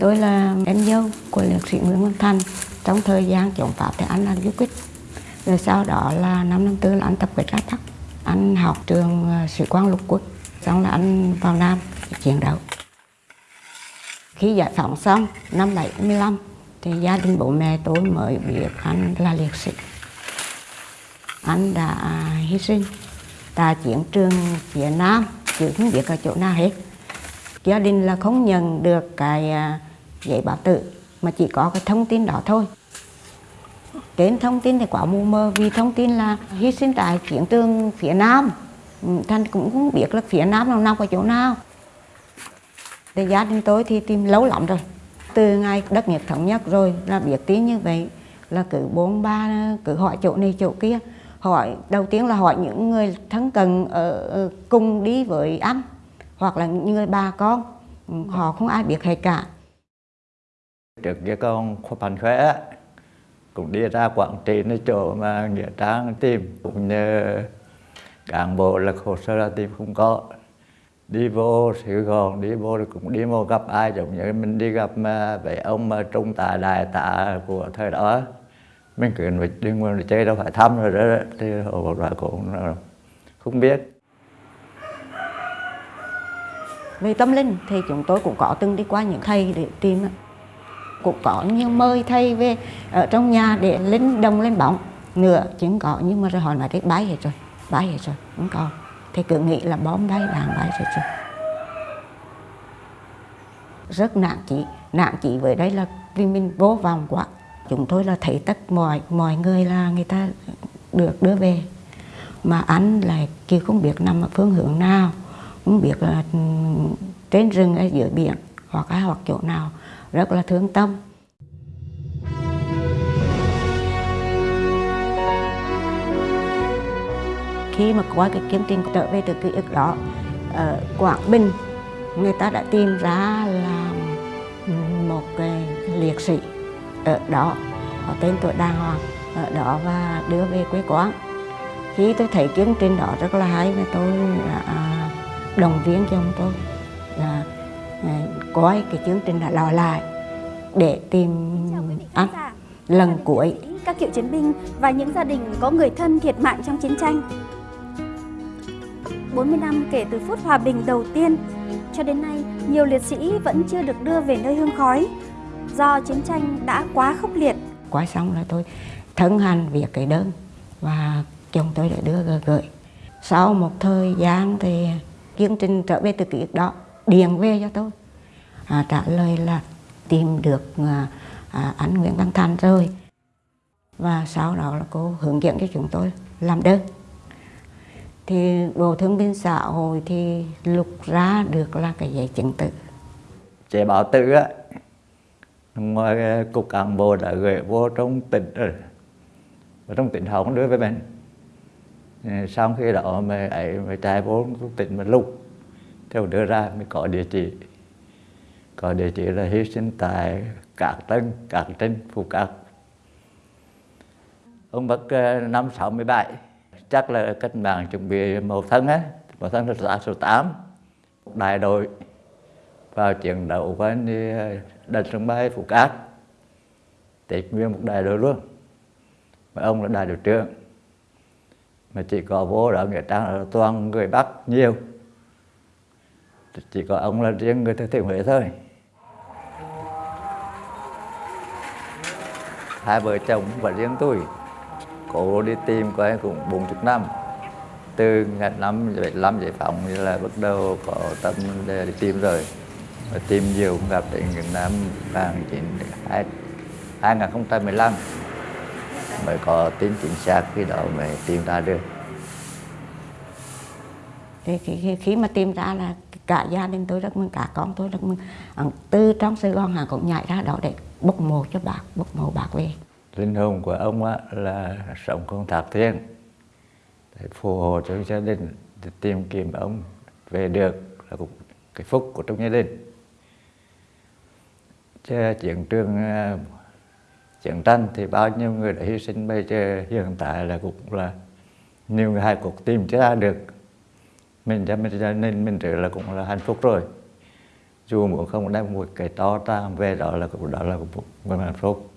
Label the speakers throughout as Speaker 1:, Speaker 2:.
Speaker 1: Tôi là em dâu của liệt sĩ Nguyễn Văn Thành. Trong thời gian chống Pháp thì anh là du kích. Rồi sau đó là năm năm tư là anh tập kết ra Bắc. Anh học trường à, sĩ quan lục quân. Xong là anh vào Nam chiến đấu. Khi giải phóng xong, năm 75 thì gia đình bố mẹ tôi mới biết anh là liệt sĩ. Anh đã hy sinh tại chiến trường phía Nam chứ không biết ở chỗ nào hết. Gia đình là không nhận được cái à, giấy báo tử, mà chỉ có cái thông tin đó thôi. Trên thông tin thì quá mù mờ, vì thông tin là hy sinh tại chiến trường phía Nam. Ừ, thành cũng không biết là phía Nam nào, nằm ở chỗ nào. Thì gia đình tôi thì tìm lâu lắm rồi. Từ ngày đất nước thống nhất rồi là biết tin như vậy, là cứ bốn, ba, cứ hỏi chỗ này, chỗ kia. Hỏi, đầu tiên là hỏi những người thân cần ở cùng đi với anh, hoặc là những người bà con ừ, họ không ai biết hết cả
Speaker 2: trước kia con khoa khỏe, cũng đi ra quảng trị, nơi chỗ mà nghĩa trang tìm. Cũng nhờ cán bộ là hồ sơ ra tìm không có. Đi vô Sài Gòn, đi vô thì cũng đi vô gặp ai. Giống như mình đi gặp mà vậy ông mà trung tá, đại tá của thời đó. Mình cứ đi nguyên chơi đâu, phải thăm rồi đó. Thì hồi đó cũng không biết.
Speaker 1: Về tâm linh thì chúng tôi cũng có từng đi qua những thầy để tìm cũng có nhiều mời thầy về ở trong nhà để lên đồng lên bóng. Nữa chứ có, nhưng mà rồi họ nói cái bay hết rồi, bay hết rồi, không còn thì cứ nghĩ là bom bay, đạn bay rồi rồi. Rất nặng chỉ nặng chỉ với đây là vì mình vô vọng quá. Chúng tôi là thấy tất mọi mọi người là người ta được đưa về. Mà anh lại kia không biết nằm ở phương hướng nào, không biết là ừ, trên rừng ở dưới biển, hoặc ai hoặc chỗ nào rất là thương tâm. Khi mà qua cái kiếm trình trở về từ ký ức đó ở Quảng Bình, người ta đã tìm ra là một cái liệt sĩ ở đó có tên tuổi đàng hoàng, ở đó và đưa về quê quán khi tôi thấy chương trình đó rất là hay và tôi à, à, đã đồng viên cho ông tôi, là coi cái chương trình đã lò lại để tìm anh lần cuối.
Speaker 3: các cựu chiến binh và những gia đình có người thân thiệt mạng trong chiến tranh. 40 năm kể từ phút hòa bình đầu tiên cho đến nay nhiều liệt sĩ vẫn chưa được đưa về nơi hương khói. Do chiến tranh đã quá khốc liệt.
Speaker 1: Quay xong là tôi thân hành việc cái đơn và chồng tôi đã đưa gửi. Sau một thời gian thì chương trình trở về từ ký ức đó điện về cho tôi à, trả lời là tìm được à, à, anh Nguyễn Văn Thành rồi. Và sau đó là cô hướng dẫn cho chúng tôi làm đơn. Thì bộ thương binh xã hội thì lục ra được là cái giấy chứng tử.
Speaker 2: Chế bảo tử á ngoài cục cán bộ đã gửi vô trong tỉnh rồi. Ở trong tỉnh họ cũng đưa với mình ờ, sau khi đó mà ấy mà chạy vô tỉnh mà lục. Theo đưa ra mới có địa chỉ có địa chỉ là hy sinh tại Cát Tân, Cát Trinh, Phú Cát. Ông mất ờ, năm 67, chắc là cách mạng chuẩn bị một thân á, một thân là số 8, đại đội vào chiến đấu với đánh sân bay Phú Cát. Tịch nguyên một đại đội luôn. Mà ông là đại đội trưởng mà chỉ có vô đó nghĩa trang là toàn người Bắc nhiều chỉ có ông là riêng người thừa thiên huế thôi hai vợ chồng và riêng tôi. Cố đi tìm coi cũng bốn chục năm. Từ ngày năm bảy năm giải phóng như là bắt đầu có tâm để đi tìm rồi. Và tìm nhiều gặp đến những năm vàng chín hai hai nghìn không trăm mười lăm. Mới có tin chính xác khi đó mới tìm ra được.
Speaker 1: Thì khi, khi mà tìm ra là cả gia đình tôi rất mừng cả con tôi rất mừng. Ờ, từ trong Sài Gòn hà cũng nhảy ra đó để bốc mộ cho bác bốc mộ bác về.
Speaker 2: Linh hồn của ông á, là sống con thạc thiên. Để phù hộ cho gia đình để tìm kiếm ông về được là cũng cái phúc của trong gia đình. Chứ chiến trường à, chiến tranh thì bao nhiêu người đã hy sinh bây giờ hiện tại là cũng là nhiều người hai cuộc tìm chưa ra được. Mình cho mình cho nên mình trở là cũng là hạnh phúc rồi dù muốn không đem một cái to ra về đó là đó là một một hạnh phúc.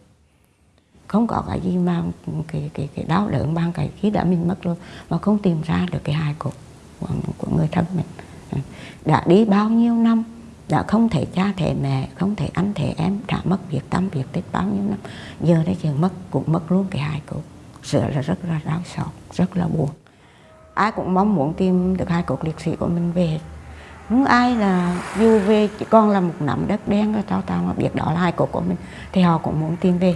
Speaker 1: Không có cái gì mà cái cái cái đau đớn bằng cái khi đã mình mất rồi mà không tìm ra được cái hài cốt của, của người thân mình. À, đã đi bao nhiêu năm đã không thể cha thể mẹ không thể anh thể em đã mất việc tâm việc tích bao nhiêu năm giờ đây chừng mất cũng mất luôn cái hài cốt sợ là rất là đau xót rất là buồn. Ai cũng mong muốn tìm được hai cốt liệt sĩ của mình về không ai là du về chỉ còn là một nắm đất đen rồi tao tao mà biết đó là hai cốt của mình. Thì họ cũng muốn tìm về.